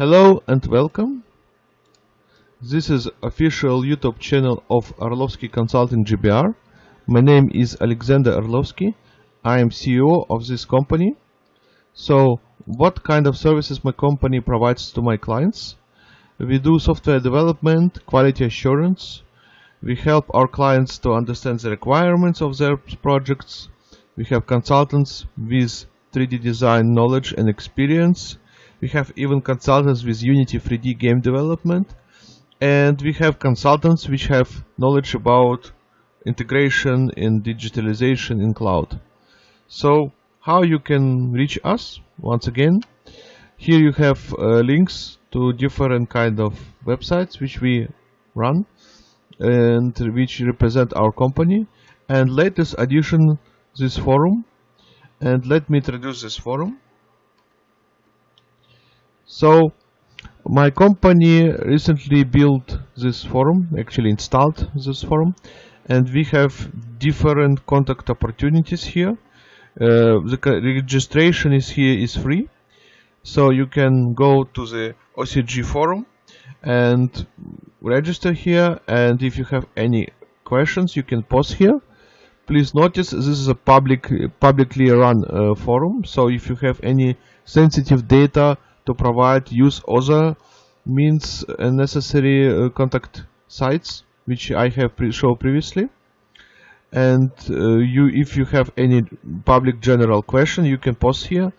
Hello and welcome. This is official YouTube channel of Orlovsky Consulting GBR. My name is Alexander Orlovsky. I am CEO of this company. So, what kind of services my company provides to my clients? We do software development, quality assurance. We help our clients to understand the requirements of their projects. We have consultants with 3D design knowledge and experience. We have even consultants with Unity 3D game development. And we have consultants which have knowledge about integration and digitalization in cloud. So how you can reach us? Once again, here you have uh, links to different kind of websites which we run and which represent our company and latest addition this forum and let me introduce this forum so my company recently built this forum actually installed this forum and we have different contact opportunities here. Uh, the registration is here is free. So you can go to the OCG forum and register here and if you have any questions you can post here. Please notice this is a public publicly run uh, forum so if you have any sensitive data to provide use other means uh, necessary uh, contact sites which I have pre shown previously. And uh, you if you have any public general question you can post here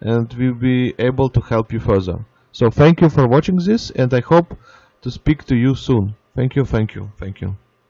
and we'll be able to help you further. So thank you for watching this and I hope to speak to you soon. Thank you thank you thank you